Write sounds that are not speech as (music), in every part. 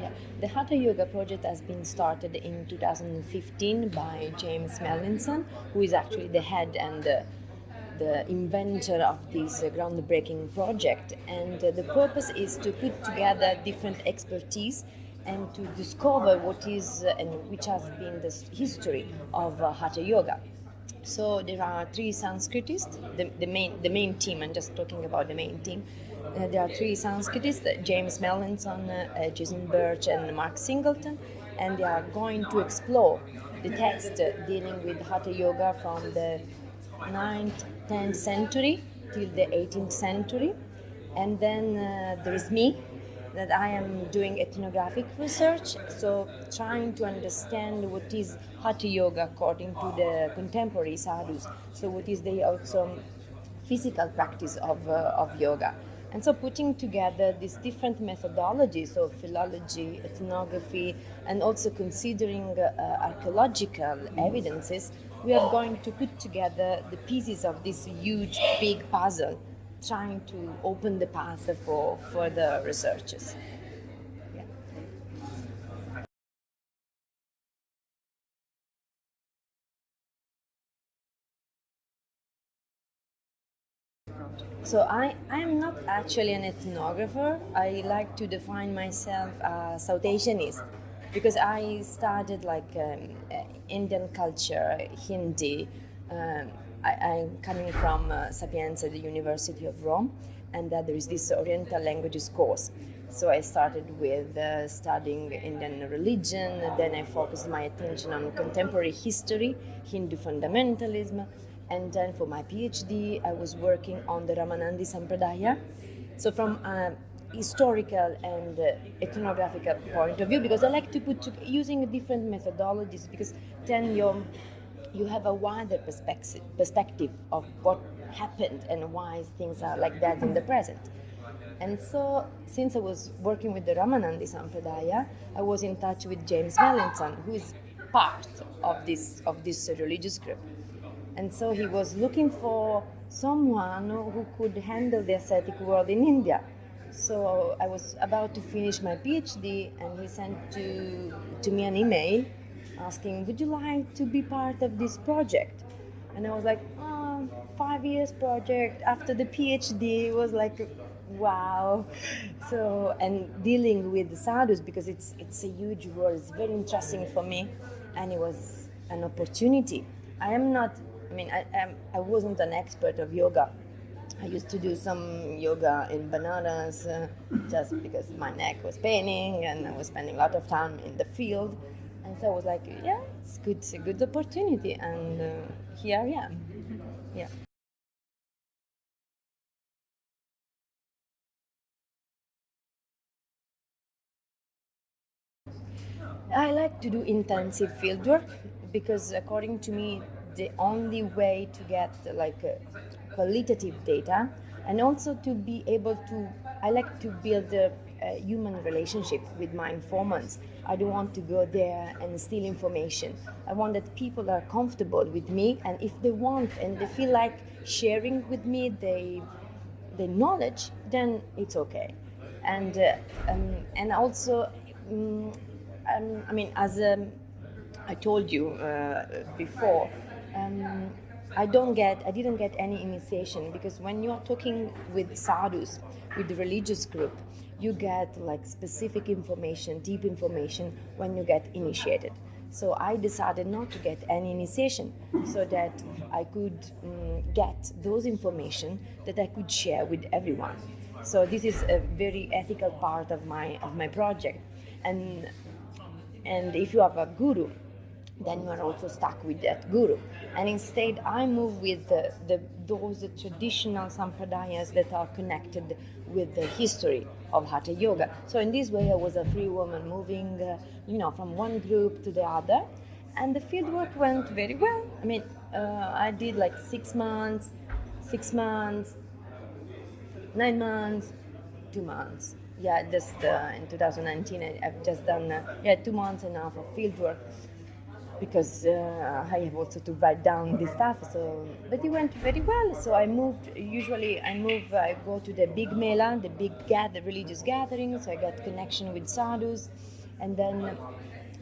Yeah. The Hatha Yoga project has been started in 2015 by James Mallinson, who is actually the head and the, the inventor of this uh, groundbreaking project. And uh, the purpose is to put together different expertise and to discover what is uh, and which has been the history of uh, Hatha Yoga. So there are three Sanskritists, the, the, main, the main team, I'm just talking about the main team. Uh, there are three Sanskritists, James Mallinson, uh, Jason Birch and Mark Singleton, and they are going to explore the text uh, dealing with Hatha Yoga from the 9th, 10th century till the 18th century. And then uh, there is me, that I am doing ethnographic research, so trying to understand what is Hatha Yoga according to the contemporary sadhus. So what is the also physical practice of, uh, of yoga. And so putting together these different methodologies of philology, ethnography, and also considering uh, archaeological evidences, we are going to put together the pieces of this huge, big puzzle trying to open the path for further researches. So I, I am not actually an ethnographer. I like to define myself as South Asianist because I studied like um, Indian culture, Hindi, um, I, am coming from uh, Sapienza, the University of Rome, and uh, there is this Oriental languages course. So I started with uh, studying Indian religion, then I focused my attention on contemporary history, Hindu fundamentalism, and then for my PhD I was working on the Ramanandi Sampradaya. So from a historical and uh, ethnographical point of view, because I like to put to, using different methodologies, because then you're you have a wider perspective, perspective of what happened and why things are like that in the present. And so, since I was working with the Ramanandi Sampradaya, I was in touch with James Mallinson, who is part of this of this religious group. And so he was looking for someone who could handle the ascetic world in India. So I was about to finish my PhD, and he sent to to me an email asking, Would you like to be part of this project? And I was like, oh, five years project after the PhD was like, wow. So, and dealing with the sadhus because it's, it's a huge world, it's very interesting for me, and it was an opportunity. I am not, mean, I, I wasn't an expert of yoga. I used to do some yoga in Banaras uh, just because my neck was paining and I was spending a lot of time in the field. And so I was like, yeah, it's good, a good opportunity, and uh, here I am. Yeah. I like to do intensive fieldwork because, according to me, the only way to get like uh, qualitative data and also to be able to, I like to build a a human relationship with my informants. I don't want to go there and steal information. I want that people are comfortable with me, and if they want and they feel like sharing with me the the knowledge, then it's okay. And uh, um, and also, um, um, I mean, as um, I told you uh, before. Um, I don't get, I didn't get any initiation because when you're talking with sadhus, with the religious group, you get like specific information, deep information when you get initiated. So I decided not to get any initiation so that I could um, get those information that I could share with everyone. So this is a very ethical part of my of my project. And and if you have a guru, then you are also stuck with that guru. And instead, I move with the, the, those traditional sampradayas that are connected with the history of Hatha Yoga. So in this way, I was a free woman moving, uh, you know, from one group to the other. And the fieldwork went very well. I mean, uh, I did like six months, six months, nine months, two months. Yeah, just uh, in 2019, I, have just done, uh, yeah, two months and a half of fieldwork because uh, I have also to write down the stuff. So, but it went very well. So I moved. Usually, I move. I go to the big mela, the big gather, religious gatherings. So I got connection with sadhus, and then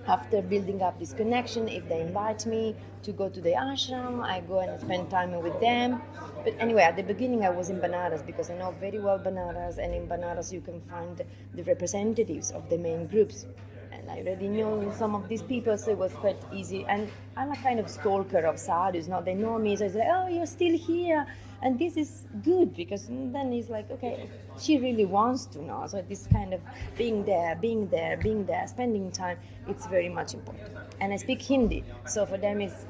after building up this connection, if they invite me to go to the ashram, I go and spend time with them. But anyway, at the beginning, I was in Banaras because I know very well Banaras, and in Banaras, you can find the representatives of the main groups. And I already knew some of these people, so it was quite easy. And I'm a kind of stalker of sadhus, now they know me, so I say, Oh, you're still here. And this is good because then he's like okay she really wants to know. So this kind of being there being there being there spending time it's very much important. And i speak hindi so for them it's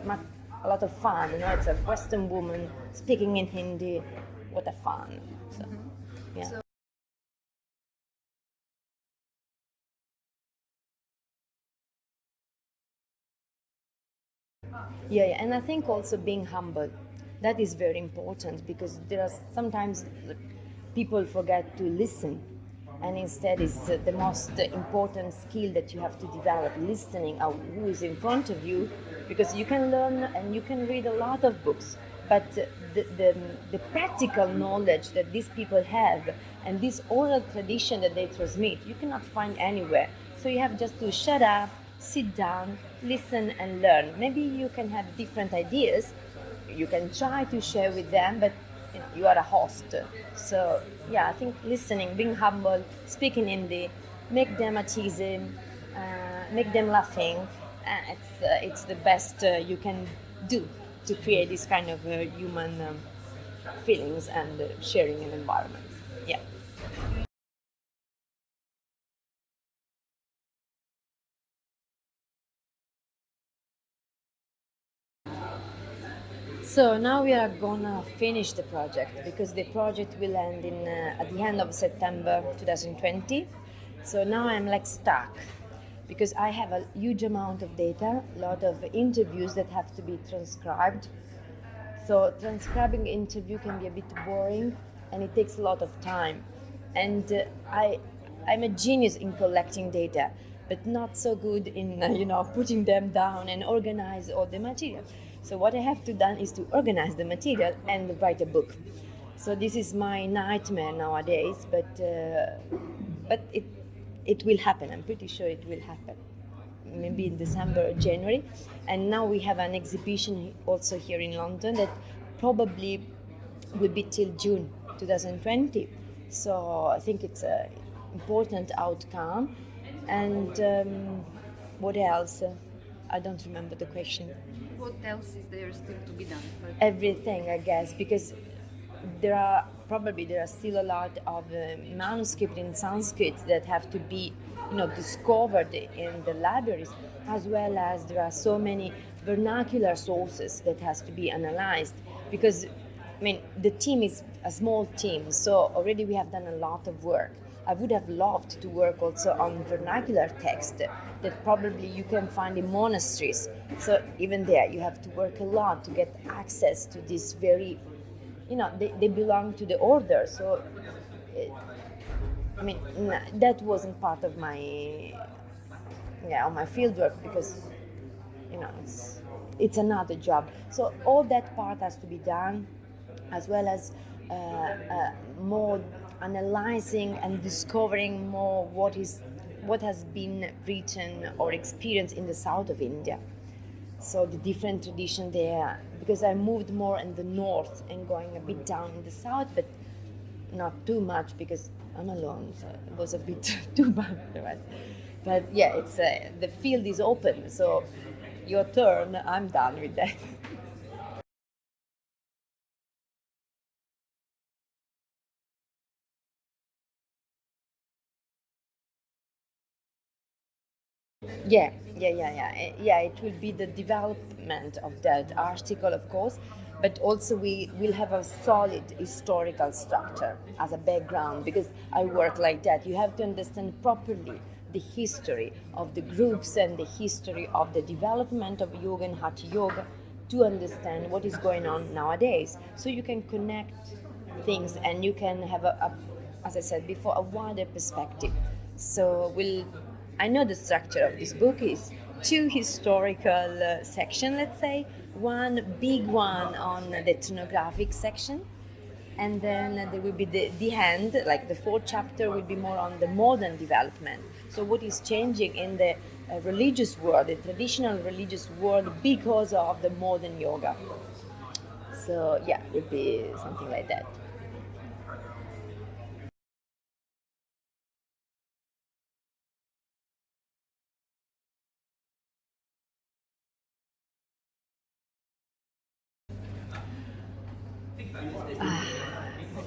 a lot of fun you know it's a western woman speaking in hindi. What a fun. So yeah yeah, yeah, and I think also being humble that is very important because there are sometimes people forget to listen and instead it's the most important skill that you have to develop listening of who is in front of you because you can learn and you can read a lot of books but the, the, the practical knowledge that these people have and this oral tradition that they transmit you cannot find anywhere. So you have just to shut up sit down listen and learn maybe you can have different ideas you can try to share with them, but you, know, you are a host. So yeah, I think listening, being humble, speaking Hindi, make them at ease, uh, make them laughing. Uh, it's uh, it's the best uh, you can do to create this kind of uh, human um, feelings and uh, sharing an environment. Yeah. So now we are gonna finish the project because the project will end in uh, at the end of September 2020. So now I'm like stuck because I have a huge amount of data, a lot of interviews that have to be transcribed. So transcribing interview can be a bit boring and it takes a lot of time. And uh, I I'm a genius in collecting data, but not so good in uh, you know putting them down and organize all the material. So what I have to done is to organize the material and write a book. So this is my nightmare nowadays, but uh, but it it will happen. I'm pretty sure it will happen. Maybe in December or January. And now we have an exhibition also here in London that probably will be till June 2020. So I think it's an important outcome. And um, what else? I don't remember the question what else is there still to be done? Everything, I guess, because there are probably there are still a lot of uh, manuscript in Sanskrit that have to be, you know, discovered in the libraries, as well as there are so many vernacular sources that has to be analyzed because I mean the team is a small team, so already we have done a lot of work. I would have loved to work also on vernacular text that probably you can find in monasteries. So even there, you have to work a lot to get access to this very, you know, they, they belong to the order. So, it, I mean, that wasn't part of my, yeah, my field work because, you know, it's it's another job. So all that part has to be done, as well as uh, uh, more analyzing and discovering more what is what has been written or experienced in the south of India. So the different tradition there, because I moved more in the north and going a bit down in the south, but not too much because I'm alone, so it was a bit (laughs) too bad much. But yeah, it's uh, the field is open, so your turn. I'm done with that. Yeah, yeah, yeah, yeah. Eh, yeah, it will be the development of that article, of course, but also we will have a solid historical structure as a background because I work like that. You have to understand properly the history of the groups and the history of the development of yoga and hatha yoga to understand what is going on nowadays. So you can connect things and you can have a, a as I said before, a wider perspective. So we'll I know the structure of this book is two historical uh, section, let's say. One big one on the ethnographic section, and then there will be the, the end, like the fourth chapter will be more on the modern development. So what is changing in the uh, religious world, the traditional religious world, because of the modern yoga. So yeah, it would be something like that.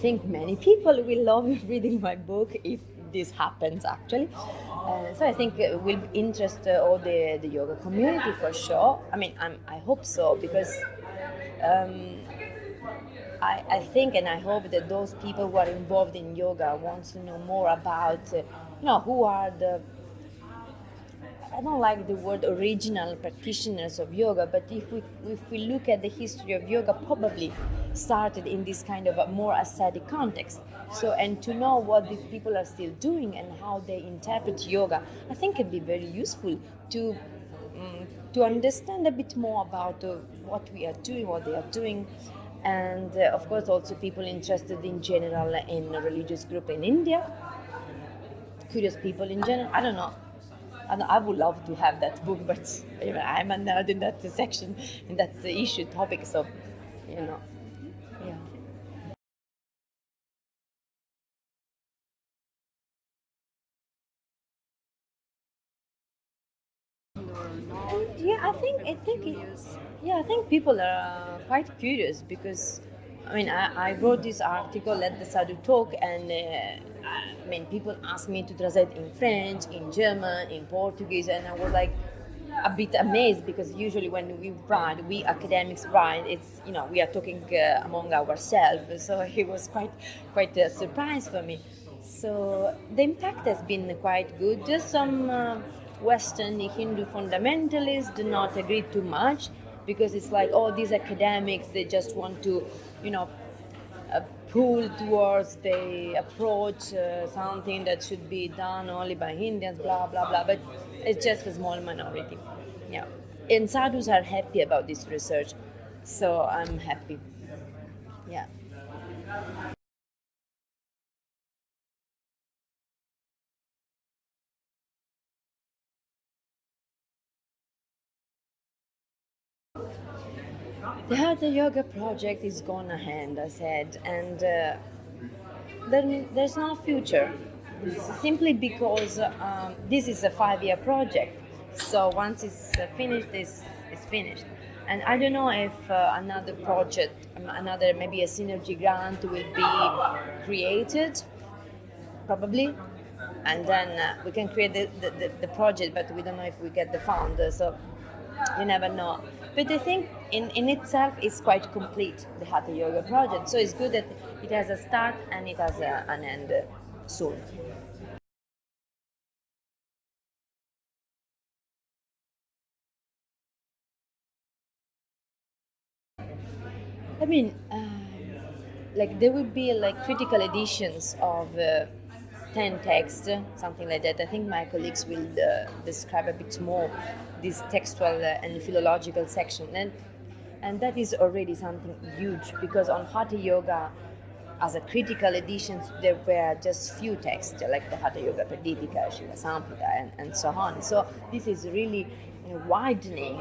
Think many people will love (laughs) reading my book if this happens actually. Uh, so I think it will interest uh, all the, the yoga community for sure. I mean, I'm, I hope so because um, I, I think and I hope that those people who are involved in yoga want to know more about, uh, you know, who are the I don't like the word original practitioners of yoga, but if we if we look at the history of yoga, probably started in this kind of a more ascetic context. So, and to know what these people are still doing and how they interpret yoga, I think can be very useful to um, to understand a bit more about uh, what we are doing, what they are doing, and uh, of course also people interested in general in a religious group in India, curious people in general. I don't know I would love to have that book, but you know, I'm a nerd in that section, in that issue topic. So, you know, I think it, yeah, I think people are quite curious because I mean I, I wrote this article at the Sadhu Talk and. Uh, I mean, people ask me to translate in French, in German, in Portuguese, and I was like a bit amazed because usually when we write, we academics write, it's you know we are talking uh, among ourselves, so (laughs) it was quite quite a surprise for me. So the impact has been quite good. Just some uh, Western Hindu fundamentalists do not agree too much because it's like all oh, these academics they just want to you know uh, pull towards the approach uh, something that should be done only by Indians, blah blah blah. But it's just a small minority. Yeah, and sadhus are happy about this research, so I'm happy. Yeah. The Yoga project is gone ahead, I said, and uh, there, there's no future. Simply because um, this is a five-year project, so once it's finished, it's, it's finished. And I don't know if uh, another project, um, another maybe a synergy grant will be created, probably, and then uh, we can create the, the, the, project, but we don't know if we get the fund. So you never know. But I think in, in itself is quite complete, the Hatha Yoga project. So it's good that it has a start and it has a, an end soon. I mean, uh, like there will be like critical editions of uh, 10 texts, something like that. I think my colleagues will uh, describe a bit more this textual uh, and philological section. And, and that is already something huge because on Hatha Yoga, as a critical edition, there were just few texts like the Hatha Yoga Pradipika, Shiva Samhita, and, and so on. So this is really widening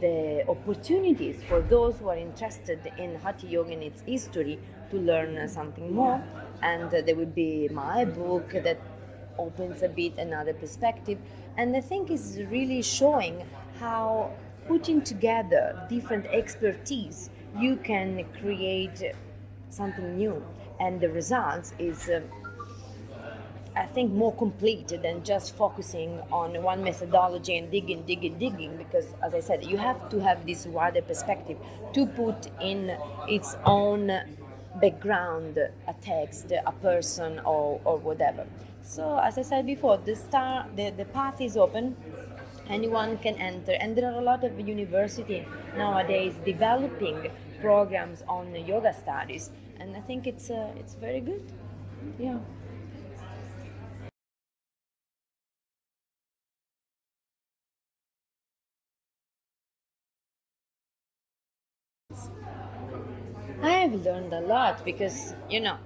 the opportunities for those who are interested in Hatha Yoga and its history to learn something more. And uh, there will be my book that opens a bit another perspective. And I think is really showing how putting together different expertise, you can create something new. And the results is, uh, I think, more complete than just focusing on one methodology and digging, digging, digging. Because, as I said, you have to have this wider perspective to put in its own background, a text, a person, or, or whatever. So, as I said before, the star, the, the path is open. Anyone can enter, and there are a lot of university nowadays developing programs on yoga studies, and I think it's uh, it's very good. Yeah. I have learned a lot because, you know,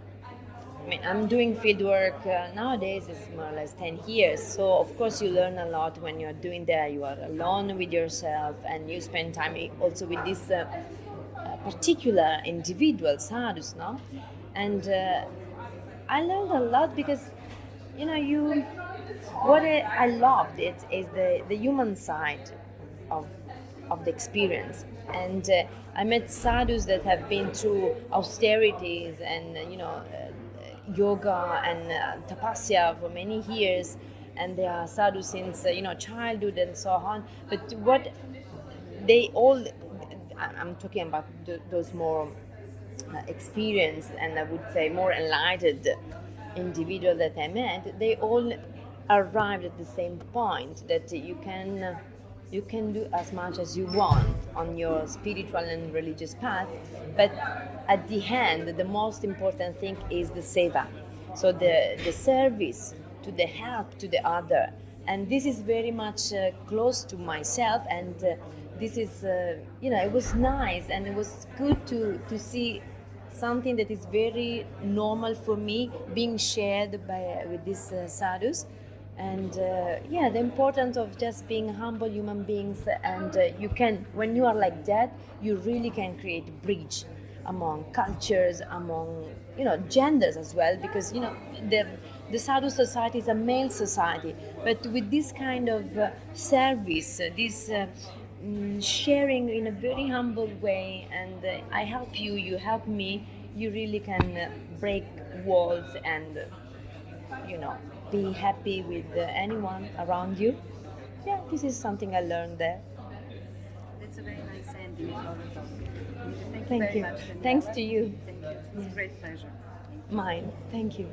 I mean, I'm doing field work uh, nowadays, it's more or less 10 years. So, of course, you learn a lot when you're doing that. You are alone with yourself and you spend time also with this uh, uh, particular individual, sadhus, no? And uh, I learned a lot because, you know, you. What I, I loved it is the, the human side of of the experience. And uh, I met sadhus that have been through austerities and you know uh, yoga and uh, tapasya for many years, and they are sadhus since uh, you know childhood and so on. But what they all, I'm talking about those more experienced and I would say more enlightened individual that I met, they all arrived at the same point that you can you can do as much as you want on your spiritual and religious path, but at the end, the most important thing is the seva. So the, the service to the help to the other. And this is very much uh, close to myself, and uh, this is, uh, you know, it was nice and it was good to, to see something that is very normal for me being shared by, with these uh, sadhus and uh, yeah the importance of just being humble human beings and uh, you can when you are like that you really can create a bridge among cultures among you know genders as well because you know the the sadhu society is a male society. But with this kind of uh, service uh, this uh, mm, sharing in a very humble way and uh, i help you you help me you really can break walls and you know be happy with uh, anyone around you. Yeah, this is something I learned there. That's a very nice ending. Thank you Thank very you. much. Thanks to you. Thank you. It's a great pleasure. Mine. Thank you.